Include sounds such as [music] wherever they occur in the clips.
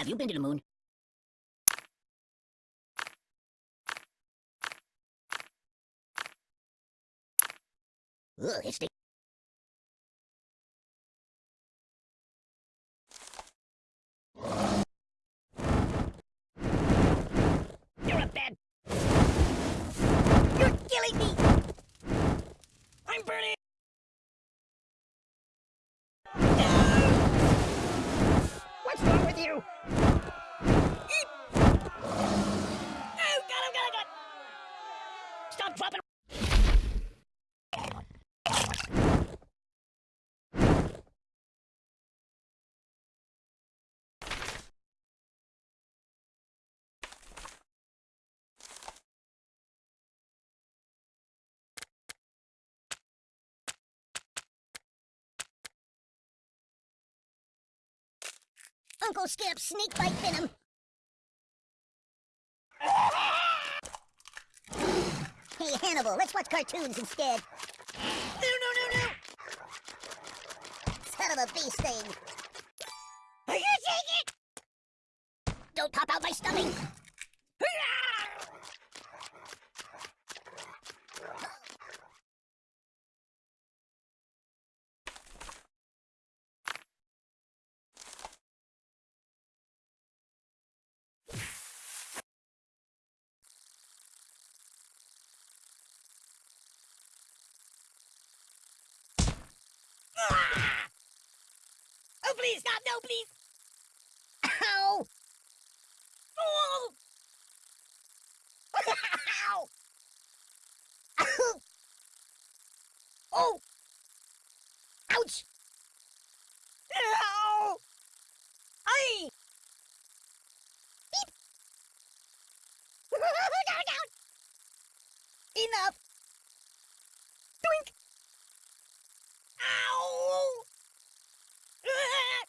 Have you been to the moon? Ugh, it's the You're a bad. You're killing me. I'm burning. What's wrong with you? Eep! Oh, God, oh, God, oh, God! Stop dropping. Uncle Skip, snake bite venom. Let's watch cartoons instead. No, no, no, no! Son of a bee sting. Please, stop! No, please! Ow! Oh! Ow! Ow! Oh! Ouch! Ow! Aye! Beep! [laughs] down, down! Enough! Doink! Ow! Ah!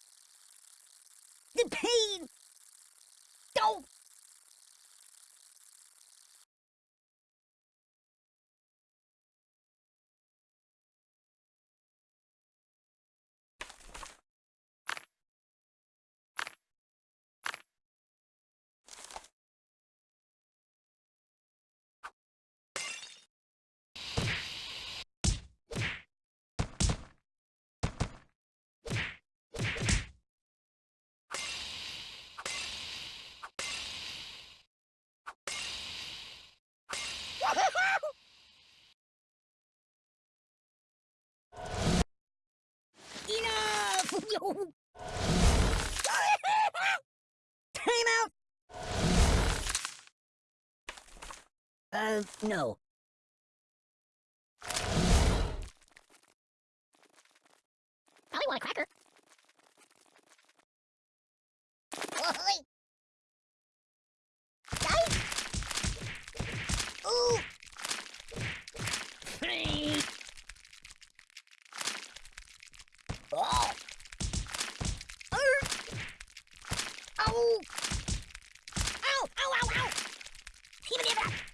The pain! Don't! Enough! [laughs] Time out! Uh, no. Probably want a cracker. Ow! Ow! Ow! Ow! Ow! Give me back!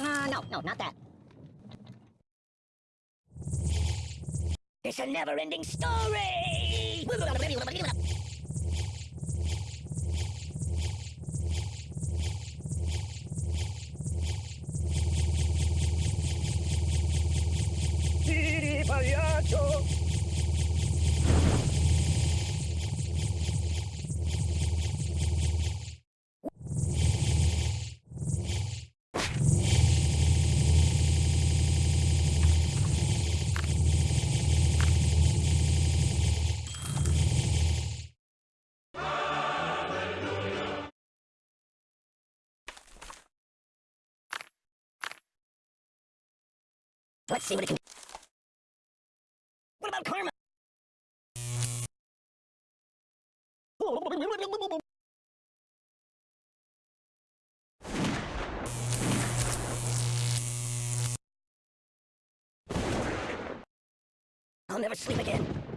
Uh, no, no, not that. It's a never-ending story! Let's see what it can. What about karma? I'll never sleep again.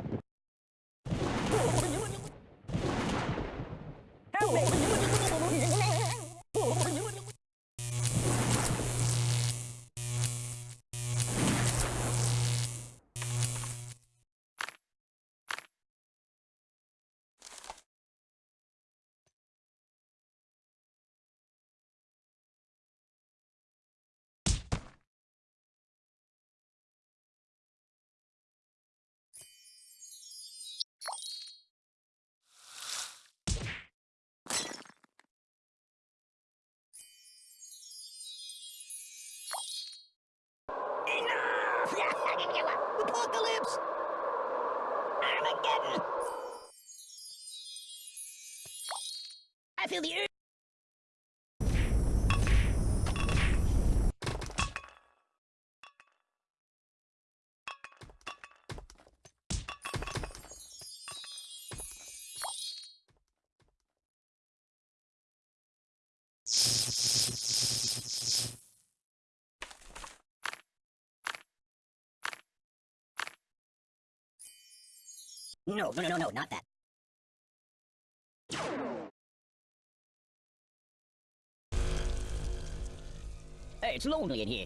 The no, no, no, no, not that. It's lonely in here.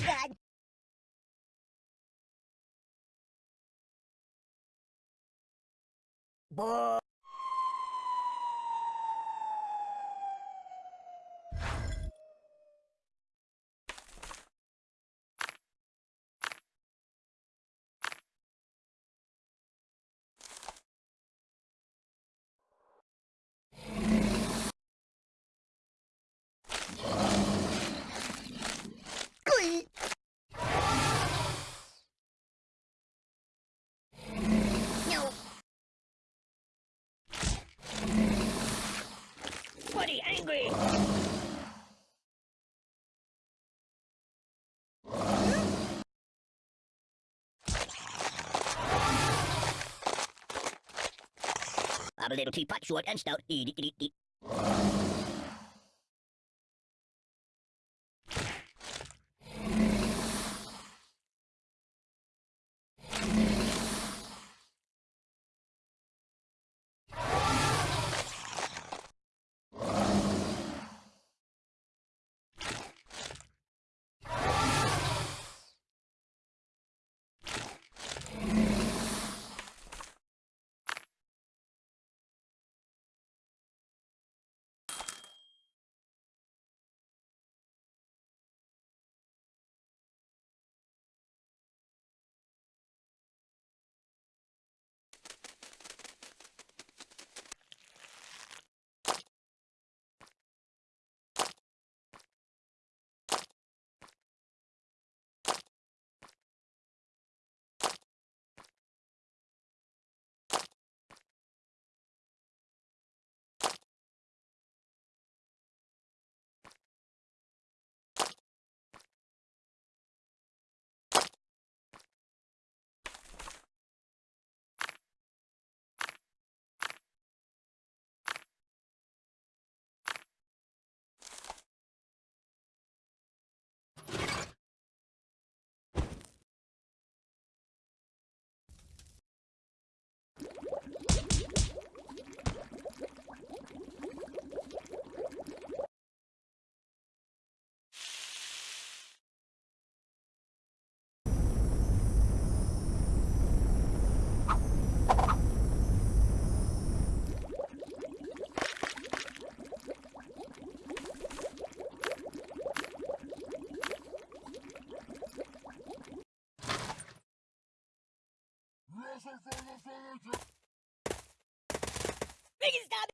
God! Boy. I'm a little teapot, short and stout. Eat, eat, eat, eat. Ne gizli abi?